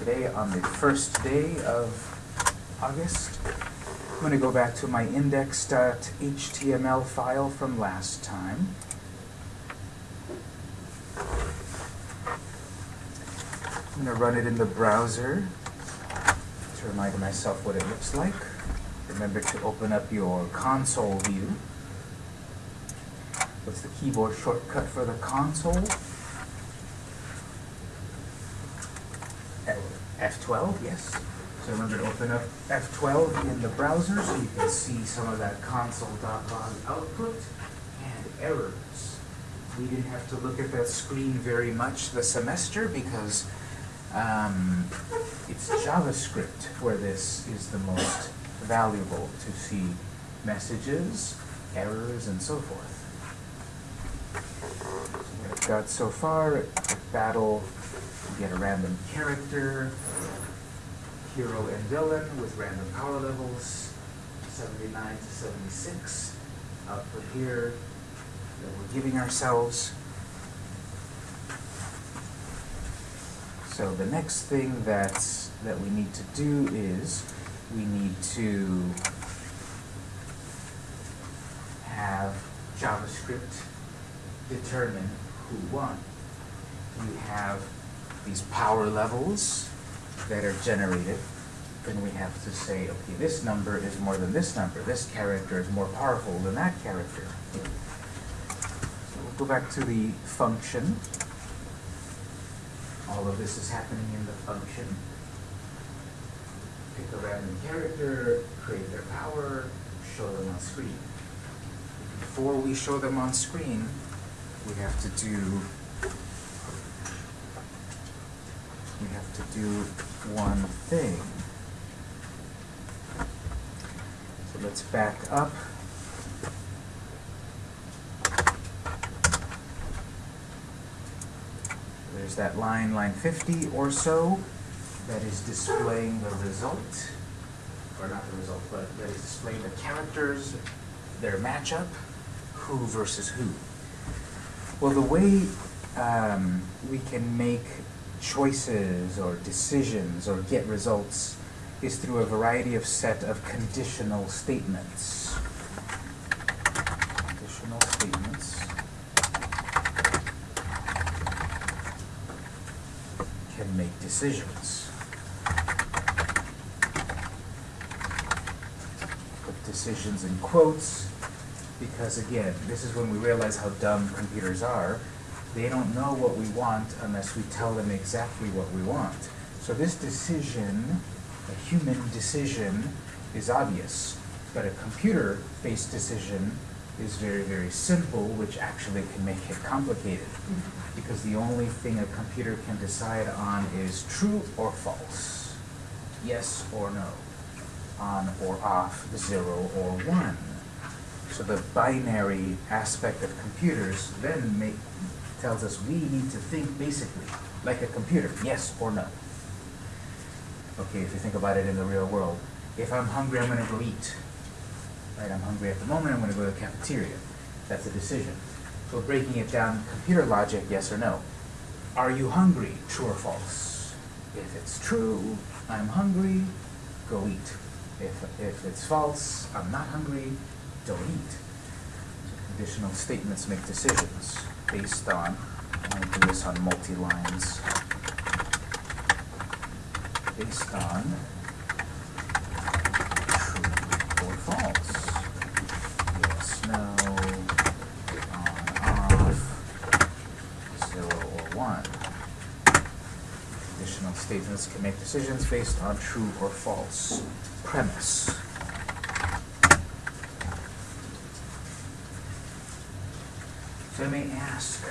today on the first day of August. I'm going to go back to my index.html file from last time. I'm going to run it in the browser to remind myself what it looks like. Remember to open up your console view. What's the keyboard shortcut for the console? F12, yes. So remember to open up F12 in the browser so you can see some of that console.log output and errors. We didn't have to look at that screen very much the semester because um, it's JavaScript where this is the most valuable to see messages, errors, and so forth. So I've got so far, battle, get a random character, hero and villain with random power levels, 79 to 76. Output here that we're giving ourselves. So the next thing that's, that we need to do is we need to have JavaScript determine who won. We have these power levels that are generated, then we have to say, okay, this number is more than this number. This character is more powerful than that character. So we'll go back to the function. All of this is happening in the function. Pick a random character, create their power, show them on screen. Before we show them on screen, we have to do we have to do one thing. So let's back up. There's that line, line 50 or so, that is displaying the result, or not the result, but that is displaying the characters, their matchup, who versus who. Well, the way um, we can make choices or decisions or get results is through a variety of set of conditional statements. Conditional statements can make decisions. Put decisions in quotes because again, this is when we realize how dumb computers are they don't know what we want unless we tell them exactly what we want. So this decision, a human decision, is obvious. But a computer-based decision is very, very simple, which actually can make it complicated. Mm-hmm. Because the only thing a computer can decide on is true or false, yes or no, on or off, zero or one. So the binary aspect of computers then make, tells us we need to think basically like a computer, yes or no. Okay, if you think about it in the real world, if I'm hungry, I'm going to go eat. Right, I'm hungry at the moment, I'm going to go to the cafeteria. That's a decision. So breaking it down, computer logic, yes or no. Are you hungry, true or false? If it's true, I'm hungry, go eat. If, if it's false, I'm not hungry, don't eat. So conditional statements make decisions based on, I'm going to do this on multi-lines, based on true or false. Yes, no, on, off, zero or one. Conditional statements can make decisions based on true or false premise. So I may ask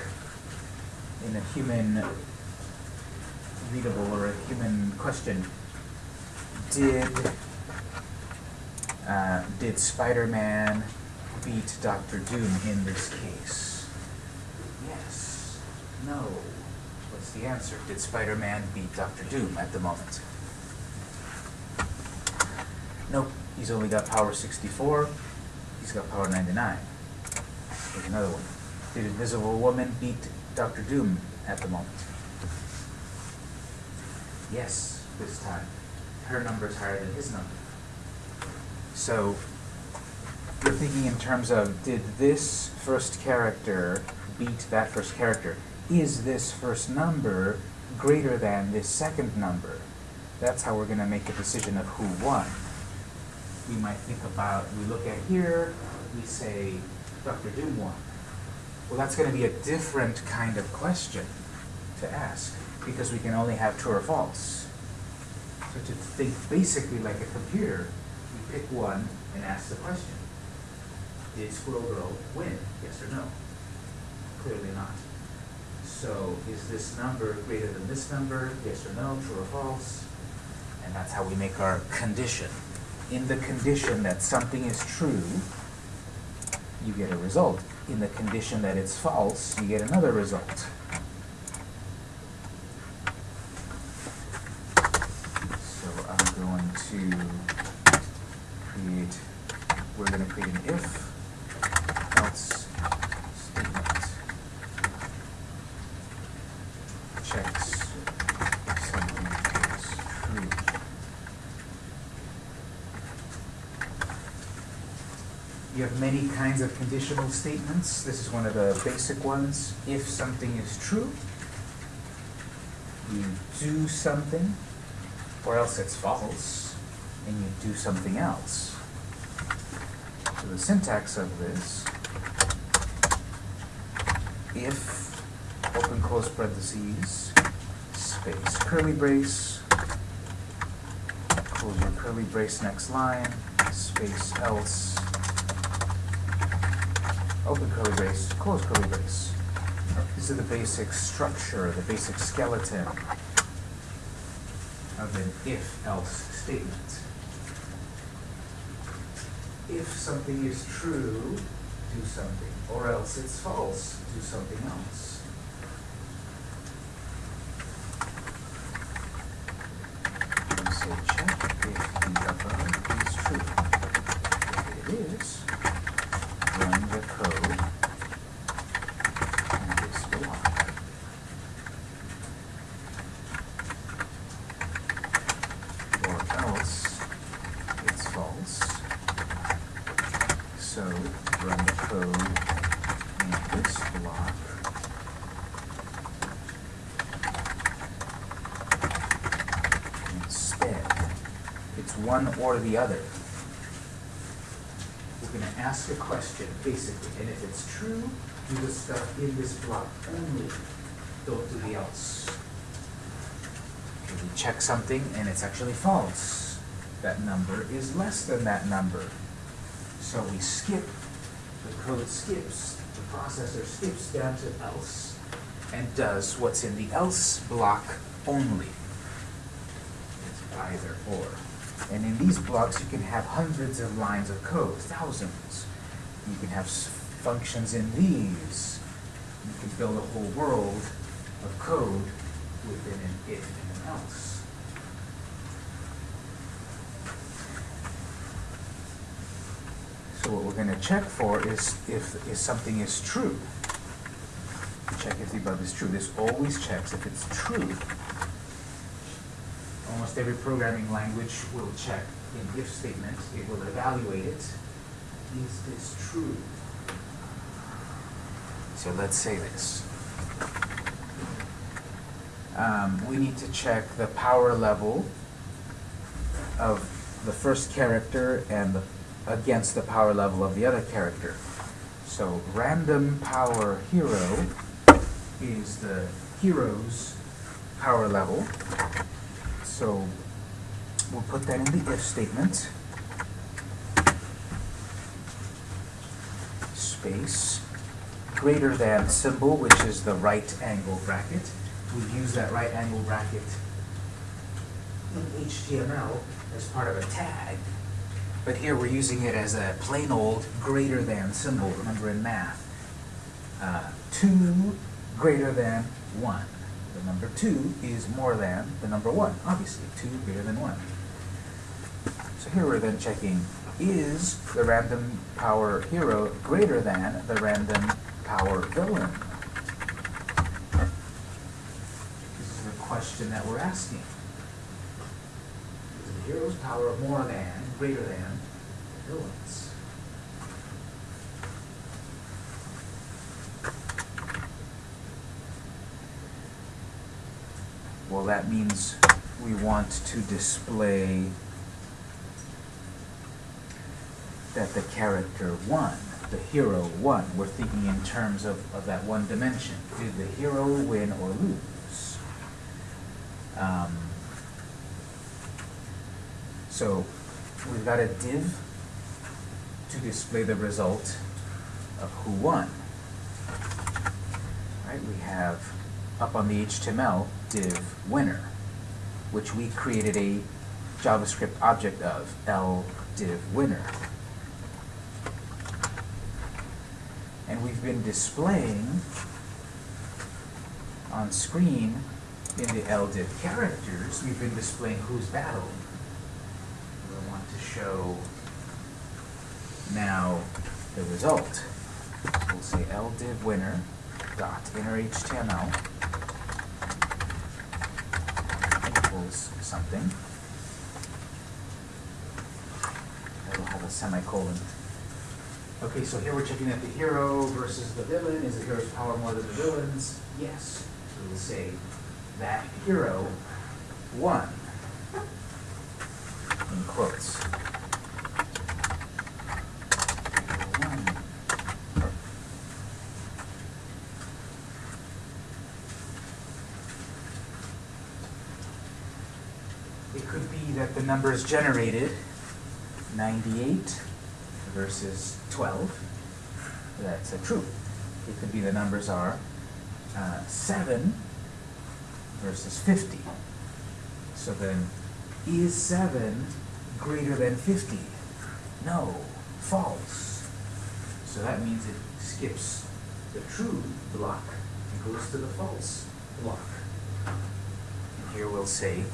in a human readable or a human question, did uh, did Spider-Man beat Doctor Doom in this case? Yes. No. What's the answer? Did Spider-Man beat Doctor Doom at the moment? Nope. He's only got power 64. He's got power 99. Here's another one. Did Invisible Woman beat Doctor Doom at the moment? Yes. this time. Her number is higher than his number. So you're thinking in terms of, did this first character beat that first character? Is this first number greater than this second number? That's how we're going to make a decision of who won. We might think about, we look at here, we say, Dr. Doom won. Well, that's going to be a different kind of question to ask, because we can only have true or false. So to think basically like a computer, we pick one and ask the question. Did Squirrel Girl win? Yes or no? Clearly not. So is this number greater than this number? Yes or no? True or false? And that's how we make our condition. In the condition that something is true, you get a result. In the condition that it's false, you get another result. So I'm going to create, we're going to create an if, else statement. Checks if something is true. You have many kinds of conditional statements. This is one of the basic ones. If something is true, you do something, or else it's false, and you do something else. So the syntax of this, if, open close parentheses, space, curly brace, close your curly brace next line, space else, open curly brace, close curly brace. This is the basic structure, the basic skeleton of an if-else statement. If something is true, do something, or else it's false, do something else. You say check if the above is true. If it is, run the code in this block. Or else it's false. So run the code in this block. Instead, it's one or the other. We're gonna ask a question, basically, and if it's true, do the stuff in this block only. Don't do the else. Okay, we check something and it's actually false. That number is less than that number. So we skip, the code skips, the processor skips down to else and does what's in the else block only. It's either or. And in these blocks, you can have hundreds of lines of code, thousands. You can have functions in these. You can build a whole world of code within an if and an else. So what we're going to check for is if, if something is true. Check if the above is true. This always checks if it's true. Almost every programming language will check an if statement. It will evaluate it. Is this true? So let's say this. Um, we need to check the power level of the first character and the, against the power level of the other character. So random power hero is the hero's power level. So we'll put that in the if statement. Space greater than symbol, which is the right angle bracket. We use that right angle bracket in HTML as part of a tag. But here we're using it as a plain old greater than symbol, remember in math. Uh, two greater than one. The number two is more than the number one, obviously, two greater than one. So here we're then checking, is the random power hero greater than the random power villain? This is the question that we're asking. Is the hero's power more than, greater than, the villain's. Well, that means we want to display that the character won, the hero won. We're thinking in terms of, of that one dimension. Did the hero win or lose? Um, so we've got a div to display the result of who won. Right, we have up on the HTML div winner, which we created a JavaScript object of, L div winner. And we've been displaying on screen in the L div characters, we've been displaying who's battled. We want to show now the result. We'll say L div winner dot inner HTML equals something. That'll have a semicolon. Okay, so here we're checking that the hero versus the villain. Is the hero's power more than the villain's? Yes. So we'll say that hero won. In quotes. Hero won. It could be that the numbers generated, 98 versus 12, that's a true. It could be the numbers are uh, 7 versus 50. So then, is 7 greater than 50? No, false. So that means it skips the true block and goes to the false block. And here we'll say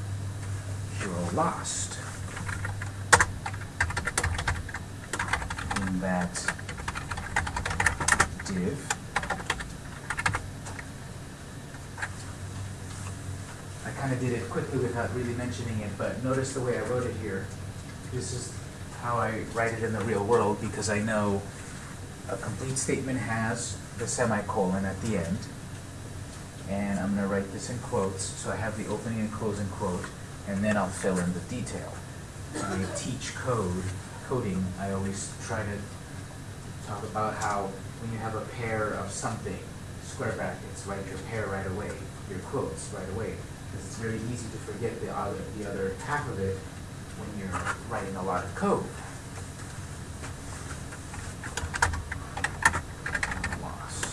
hero lost. In that div, I kind of did it quickly without really mentioning it, but notice the way I wrote it here. This is how I write it in the real world because I know a complete statement has the semicolon at the end. And I'm going to write this in quotes, so I have the opening and closing quote, and then I'll fill in the detail. When I teach code, coding, I always try to talk about how when you have a pair of something, square brackets, write your pair right away, your quotes right away, because it's very easy to forget the other, the other half of it when you're writing a lot of code. Lost.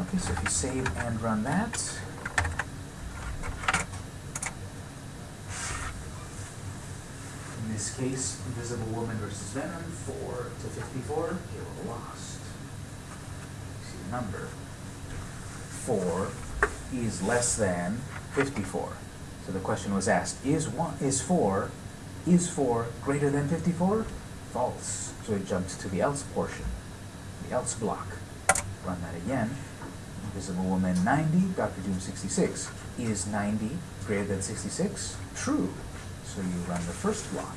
Okay, so if you save and run that. In this case, Invisible Woman versus Venom, 4 to 54, hero lost. See the number. 4 is less than 54. So the question was asked, is one is 4 is 4 greater than 54? False. So it jumps to the else portion, the else block. Run that again. Invisible Woman 90, Dr. Doom 66. Is 90 greater than 66? True. So you run the first block.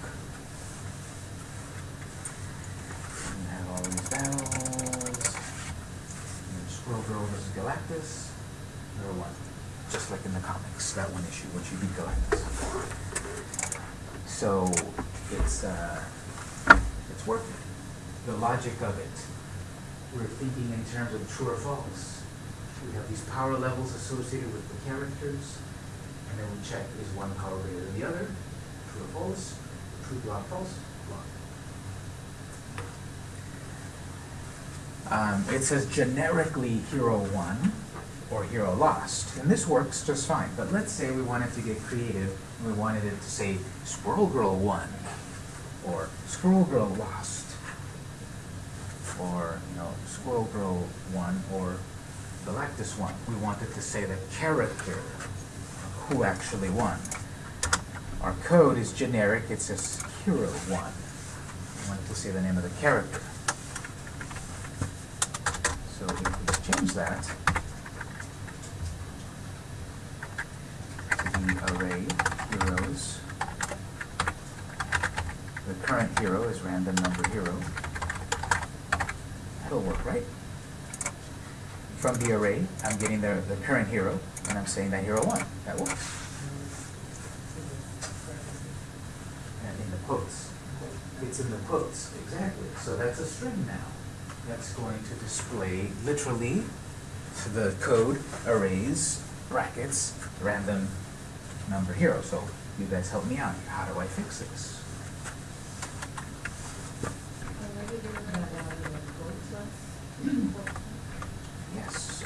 You have all these battles. Squirrel Girl versus Galactus. Number one. Just like in the comics, that one issue, when she beat Galactus. So it's uh, it's working. The logic of it. We're thinking in terms of true or false. We have these power levels associated with the characters, and then we check is one power greater than the other, true or false, true block, false block. Um, it says generically hero won or hero lost, and this works just fine. But let's say we wanted to get creative and we wanted it to say Squirrel Girl won or Squirrel Girl lost or you know Squirrel Girl won or Galactus won. We wanted to say the character who actually won. Our code is generic. It says hero won. We wanted to say the name of the character. So if we change that to the array heroes. The current hero is random number hero. That'll work, right? From the array, I'm getting the, the current hero, and I'm saying that hero won. That works. And in the quotes. It's in the quotes, exactly. So that's a string now. That's going to display literally the code arrays, brackets, random number hero. So you guys help me out. How do I fix this? Yes.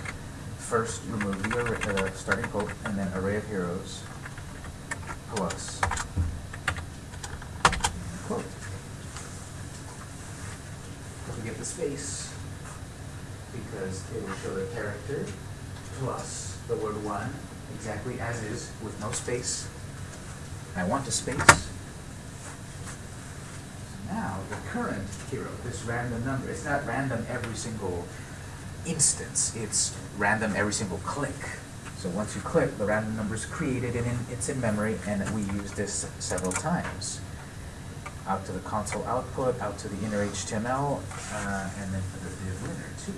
First, remove the array, uh, starting quote, and then array of heroes plus quote. Don't forget the space, because it will show the character plus the word won, exactly as is, with no space. I want a space. Now, the current hero, this random number, it's not random every single instance, it's random every single click. So once you click, the random number is created and it's in memory, and we use this several times. Out to the console output, out to the inner HTML, uh, and then for the div winner too.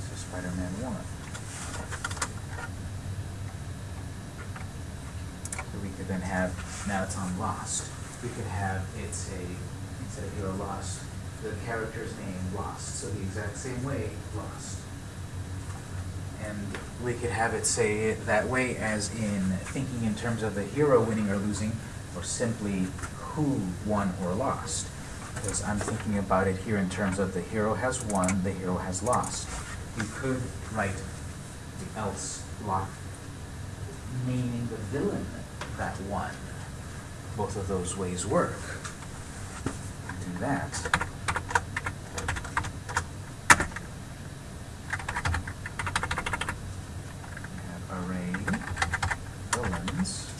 So Spider-Man won. So we could then have, now it's on Lost, we could have it say, instead of hero Lost, the character's name Lost, so the exact same way, Lost. And we could have it say it that way as in thinking in terms of the hero winning or losing, or simply who won or lost. Because I'm thinking about it here in terms of the hero has won, the hero has lost. You could write the else block meaning the villain that won. Both of those ways work. Do that. We have array villains.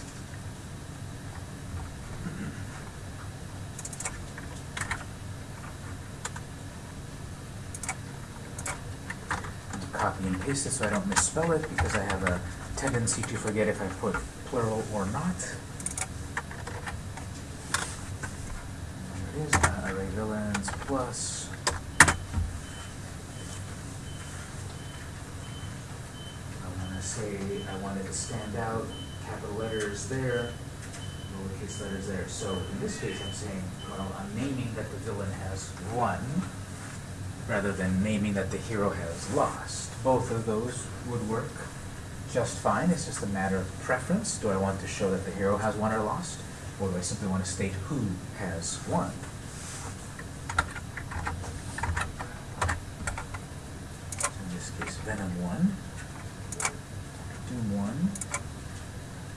And to so I don't misspell it because I have a tendency to forget if I put plural or not. There it is, uh, array villains plus. I want to say, I want it to stand out, capital letters there, lowercase letters there. So in this case, I'm saying, well, I'm naming that the villain has won, rather than naming that the hero has lost. Both of those would work just fine. It's just a matter of preference. Do I want to show that the hero has won or lost? Or do I simply want to state who has won? So in this case, Venom 1, Doom 1,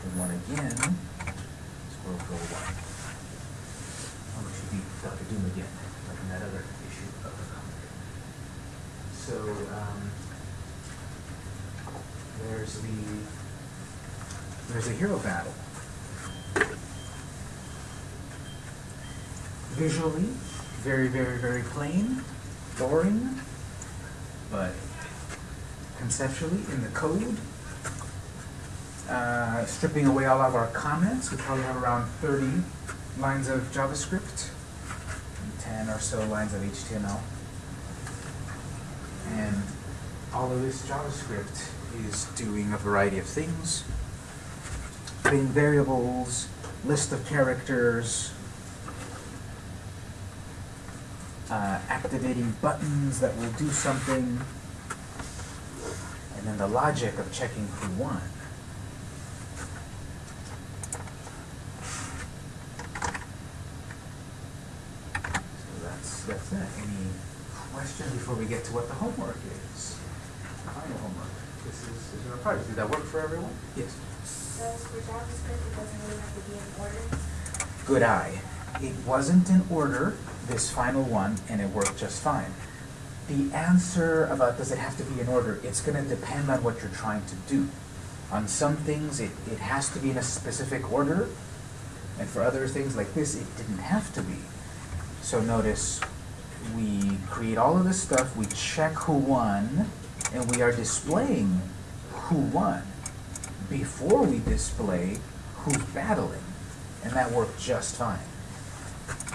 Doom 1 again, Squirrel 1. Oh, it should be Dr. Doom again, like in that other issue of the comic. So, um, there's the, there's a hero battle. Visually, very, very, very plain, boring, but conceptually, in the code, uh, stripping away all of our comments, we probably have around 30 lines of JavaScript, and 10 or so lines of HTML. And all of this JavaScript is doing a variety of things. Putting variables, list of characters, uh, activating buttons that will do something, and then the logic of checking who won. So that's, that's that. Any questions before we get to what the homework is? Final homework. This is, is your project. Did that work for everyone? Yes. So for JavaScript, it doesn't really have to be in order. Good eye. It wasn't in order, this final one, and it worked just fine. The answer about does it have to be in order, it's going to depend on what you're trying to do. On some things, it, it has to be in a specific order, and for other things like this, it didn't have to be. So notice, we create all of this stuff, we check who won, and we are displaying who won before we display who's battling, and that worked just fine.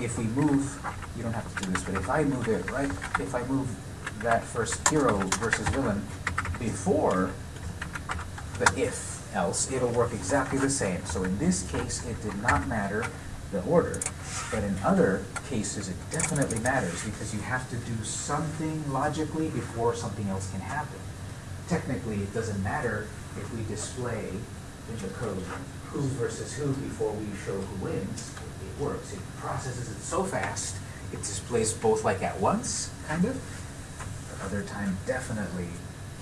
If we move, you don't have to do this, but if I move it, right, if I move that first hero versus villain before the if else, it'll work exactly the same. So in this case, it did not matter the order, but in other cases, it definitely matters because you have to do something logically before something else can happen. Technically, it doesn't matter if we display in the code who versus who before we show who wins. It works. It processes it so fast, it displays both like at once, kind of. But other time, definitely,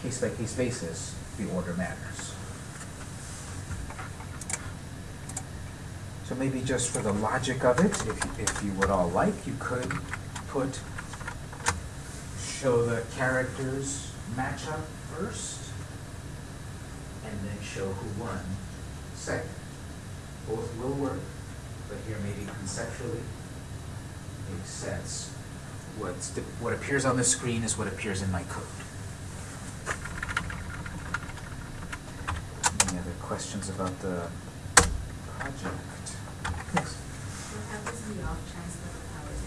case by case basis, the order matters. So maybe just for the logic of it, if, if you would all like, you could put, show the characters matchup first, and then show who won second. Both will work, but here maybe conceptually makes sense. What's, the- what appears on the screen is what appears in my code. Any other questions about the project? Yes. What happens in the off chance that the powers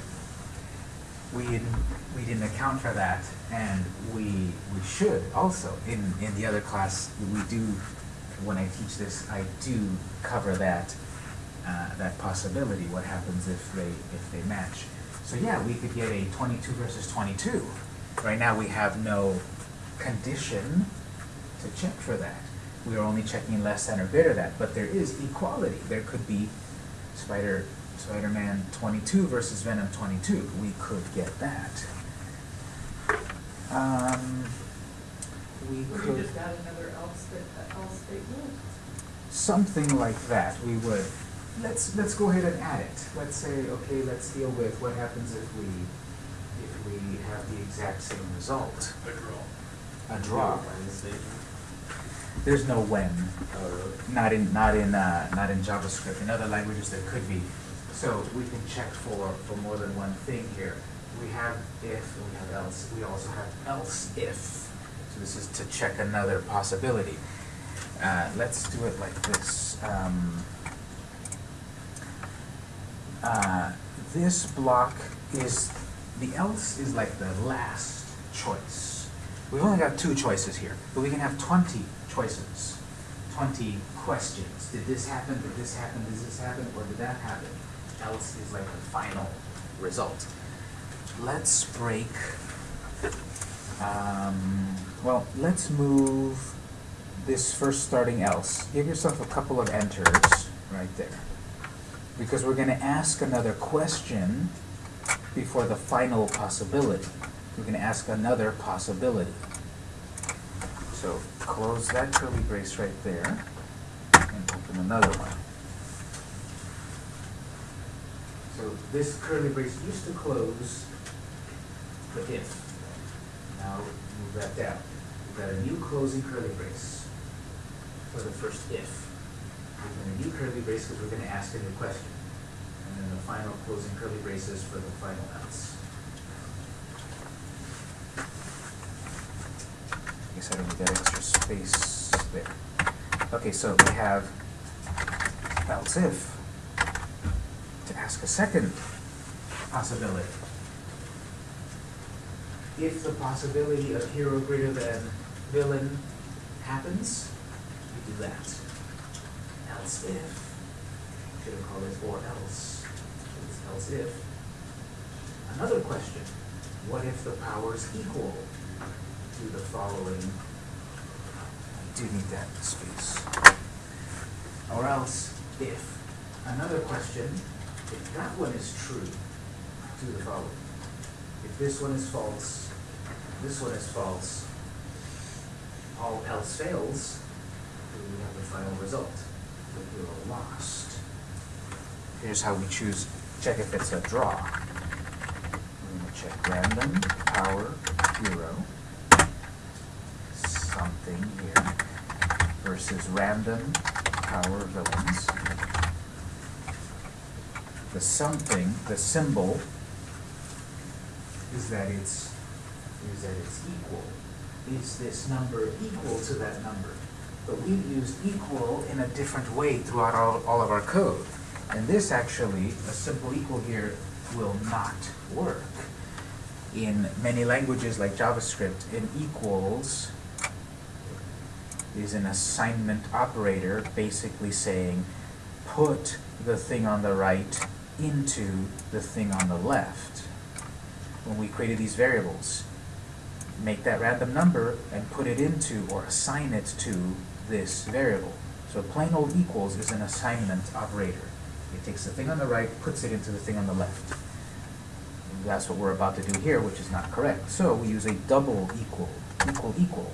are We didn't, we didn't account for that, and we, we should also. In, in the other class, we do, when I teach this, I do cover that, uh, that possibility, what happens if they, if they match. So yeah, we could get a twenty-two versus twenty-two. Right now, we have no condition to check for that. We are only checking less than or greater than, but there is equality. There could be Spider, Spider-Man twenty-two versus Venom twenty-two. We could get that. Um, we We could, just add another else state, uh, else statement. something like that, we would. Let's, let's go ahead and add it. Let's say, okay, let's deal with what happens if we, if we have the exact same result. A draw. A draw. There's no when. Not in, not in, uh, not in JavaScript. In other languages, there could be. So we can check for, for more than one thing here. We have if, and we have else. We also have else if. This is to check another possibility. Uh, let's do it like this. Um, uh, this block is, the else is like the last choice. We've only got two choices here, but we can have twenty choices, twenty questions. Did this happen, did this happen, did this happen, or did that happen? Else is like the final result. Let's break, um, well, let's move this first starting else. Give yourself a couple of enters right there. Because we're gonna ask another question before the final possibility. We're gonna ask another possibility. So close that curly brace right there and open another one. So this curly brace used to close the if. Now move that down. Got a new closing curly brace for the first if. We're new curly brace because we're gonna ask a new question. And then the final closing curly braces for the final else. I Guess I don't need that extra space there. Okay, so we have else if to ask a second possibility. If the possibility of hero greater than villain happens, we do that. Else if, should have called it or else, it's else if. Another question, what if the powers equal to the following? I do need that space. Or else if, another question, if that one is true, do the following. If this one is false, this one is false, all else fails, then we have the final result. The hero lost. Here's how we choose, check if it's a draw. We're gonna check random, power, hero, something here. versus random power villains. The something, the symbol, is that it's, is that it's equal. Is this number equal to that number? But we've used equal in a different way throughout all, all of our code. And this actually, a simple equal here, will not work. In many languages like JavaScript, an equals is an assignment operator basically saying, put the thing on the right into the thing on the left. When we created these variables, make that random number and put it into or assign it to this variable. So plain old equals is an assignment operator. It takes the thing on the right, puts it into the thing on the left. And that's what we're about to do here, which is not correct. So we use a double equal, equal, equal.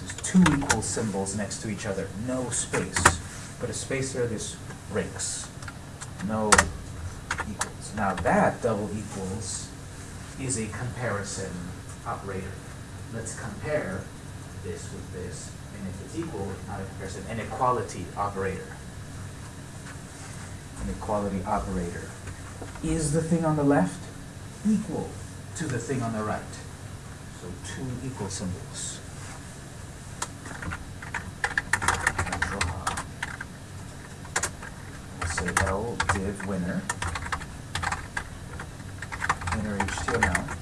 This is two equal symbols next to each other, no space. Put a space there, this breaks. No equals. Now that double equals is a comparison operator. Let's compare this with this, and if it's equal, not a comparison, an equality operator. An equality operator. Is the thing on the left equal to the thing on the right? So two equal symbols. Say L div winner. Winner HTML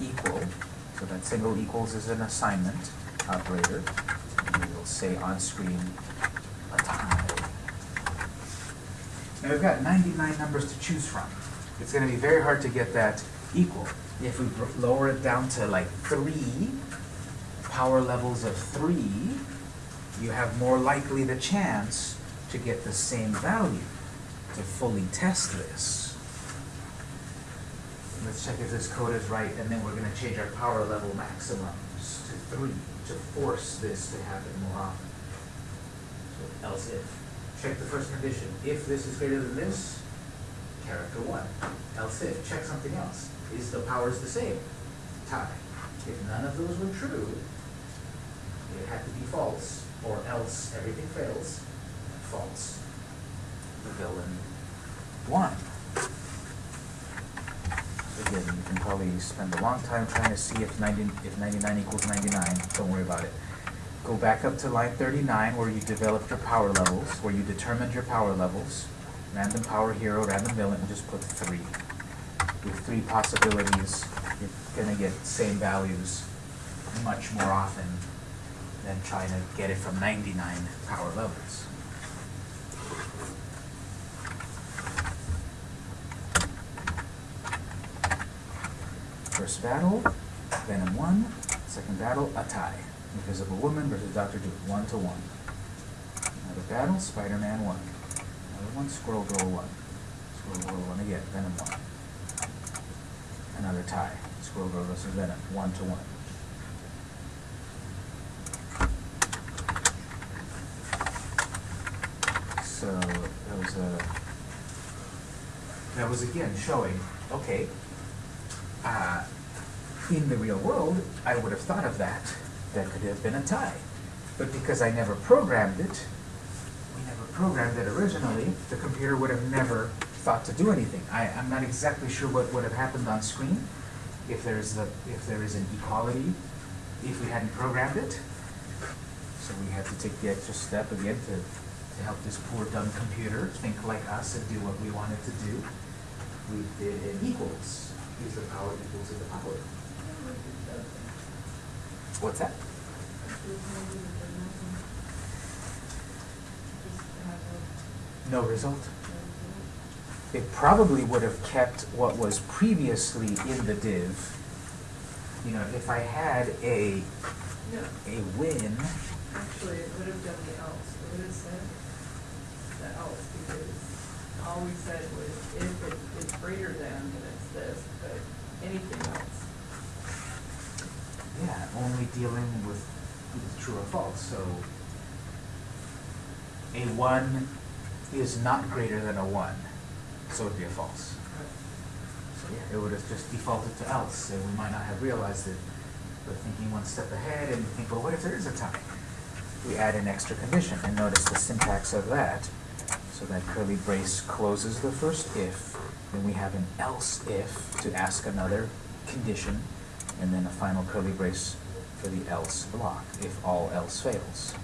equal, so that single equals is an assignment operator. And we will say on screen a tie. Now we've got 99 numbers to choose from. It's going to be very hard to get that equal. If we lower it down to like three, power levels of three, you have more likely the chance to get the same value to fully test this. Let's check if this code is right, and then we're gonna change our power level maximums to three to force this to happen more often. So else if. Check the first condition. If this is greater than this, character one. Else if, check something else. Is the powers the same? Tie. If none of those were true, it had to be false, or else everything fails. False. The villain won. Again, you can probably spend a long time trying to see if 90, if 99 equals 99. Don't worry about it. Go back up to line 39 where you developed your power levels, where you determined your power levels. Random power hero, random villain, and just put three. With three possibilities, you're gonna get same values much more often than trying to get it from 99 power levels. First battle, Venom won. Second battle, a tie. Invisible Woman versus Doctor Doom, one to one. Another battle, Spider-Man won. Another won, Squirrel Girl won. Squirrel Girl won again, Venom one. Another tie, Squirrel Girl versus Venom, one to one. So that was a that was again showing, okay, uh, in the real world, I would have thought of that. That could have been a tie. But because I never programmed it, we never programmed it originally, the computer would have never thought to do anything. I, I'm not exactly sure what would have happened on screen if there's the, if there is an equality, if we hadn't programmed it. So we had to take the extra step again to, to help this poor dumb computer think like us and do what we wanted to do. We did an equals. Is the power equal to the power? What's that? No result. It probably would have kept what was previously in the div. You know, if I had a, No, a win, actually, it would have done the else, it would have said the else, because all we said was if it is greater than, then it's this, but anything else. Only dealing with true or false, so a one is not greater than a one, so it'd be a false. So yeah, it would have just defaulted to else, and we might not have realized it. We're thinking one step ahead, and think, well, what if there is a tie? we add an extra condition, and notice the syntax of that. So that curly brace closes the first if, then we have an else if to ask another condition, and then a final curly brace for the else block, if all else fails.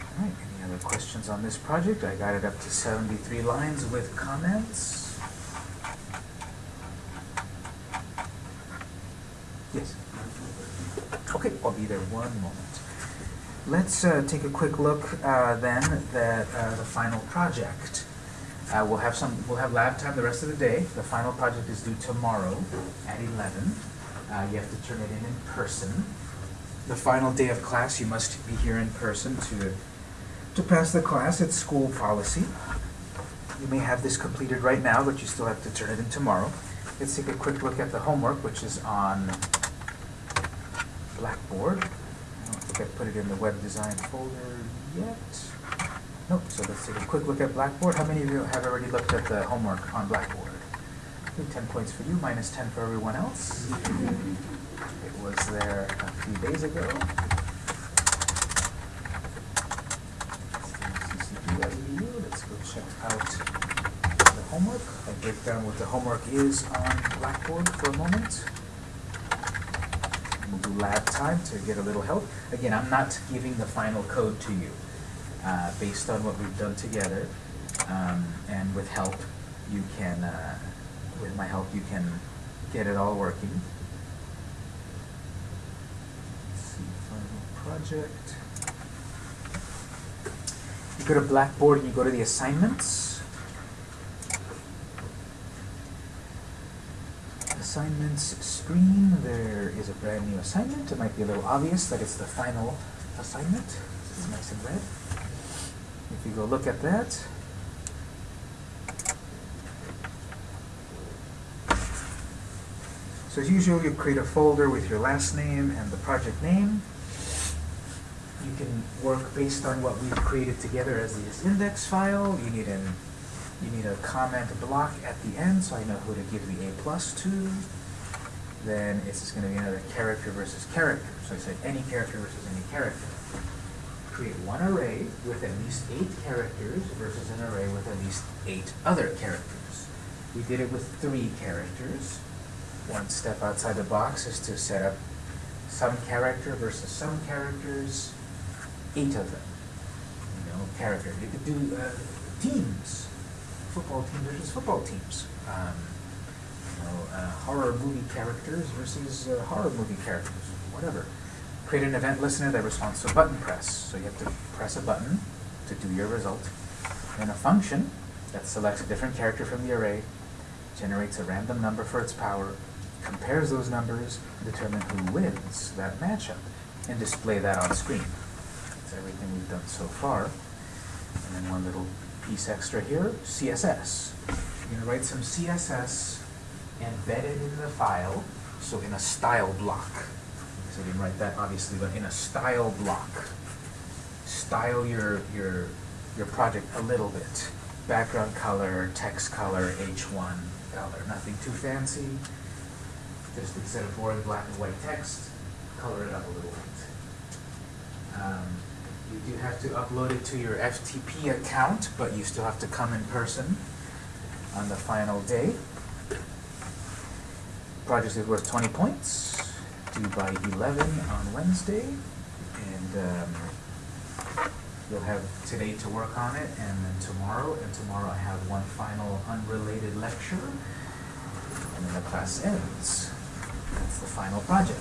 All right, any other questions on this project? I got it up to seventy-three lines with comments. Yes? Okay, I'll be there one moment. Let's uh, take a quick look uh, then at uh, the final project. Uh, We'll have some, we'll have lab time the rest of the day. The final project is due tomorrow at eleven. Uh, You have to turn it in in person. The final day of class, you must be here in person to, to pass the class. It's school policy. You may have this completed right now, but you still have to turn it in tomorrow. Let's take a quick look at the homework, which is on Blackboard. I don't think I put it in the web design folder yet. Nope, so let's take a quick look at Blackboard. How many of you have already looked at the homework on Blackboard? Okay, Ten points for you, minus ten for everyone else. It was there a few days ago. Let's go check out the homework. I'll break down what the homework is on Blackboard for a moment. We'll do lab time to get a little help. Again, I'm not giving the final code to you. Uh, based on what we've done together, um, and with help, you can, uh, with my help, you can get it all working. Let's see, final project. You go to Blackboard and you go to the assignments. Assignments screen, there is a brand new assignment. It might be a little obvious that it's the final assignment. It's nice and red. If you go look at that. So as usual, you create a folder with your last name and the project name. You can work based on what we've created together as this index file. You need an you need a comment block at the end, so I know who to give the A plus to. Then it's just going to be another character versus character. So I said any character versus any character create one array with at least eight characters versus an array with at least eight other characters. We did it with three characters. One step outside the box is to set up some character versus some characters, eight of them. You know, character. You could do uh, teams, football teams versus football teams. Um, you know, uh, horror movie characters versus uh, horror movie characters, whatever create an event listener that responds to a button press. So you have to press a button to do your result. Then a function that selects a different character from the array, generates a random number for its power, compares those numbers, determine who wins that matchup, and display that on screen. That's everything we've done so far. And then one little piece extra here, CSS. You're gonna write some CSS embedded in the file, so in a style block. So I didn't write that obviously, but in a style block. Style your, your, your project a little bit. Background color, text color, H1 color, nothing too fancy. Just instead of boring black and white text, color it up a little bit. Um, you do have to upload it to your FTP account, but you still have to come in person on the final day. Project is worth 20 points due by 11 on Wednesday, and um, you'll have today to work on it, and then tomorrow, and tomorrow I have one final unrelated lecture, and then the class ends. That's the final project.